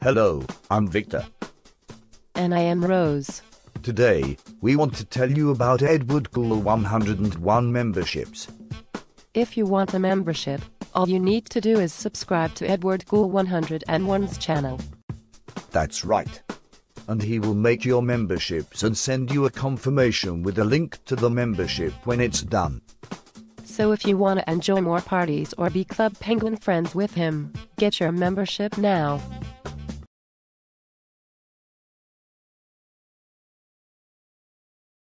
Hello, I'm Victor. And I am Rose. Today, we want to tell you about Edward Cool 101 memberships. If you want a membership, all you need to do is subscribe to Edward Cool 101's channel. That's right. And he will make your memberships and send you a confirmation with a link to the membership when it's done. So if you want to enjoy more parties or be Club Penguin friends with him, get your membership now.